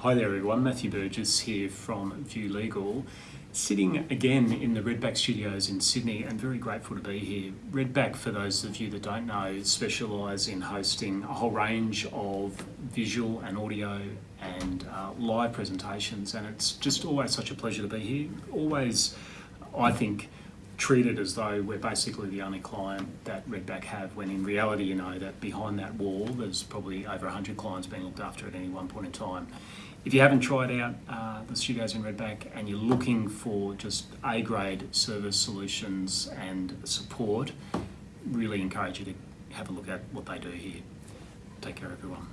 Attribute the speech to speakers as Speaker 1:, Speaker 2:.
Speaker 1: Hi there everyone, Matthew Burgess here from View Legal. Sitting again in the Redback studios in Sydney and very grateful to be here. Redback, for those of you that don't know, specialise in hosting a whole range of visual and audio and uh, live presentations and it's just always such a pleasure to be here. Always, I think, treated as though we're basically the only client that Redback have, when in reality, you know, that behind that wall, there's probably over 100 clients being looked after at any one point in time. If you haven't tried out uh, the studios in Redback and you're looking for just A-grade service solutions and support, really encourage you to have a look at what they do here. Take care, everyone.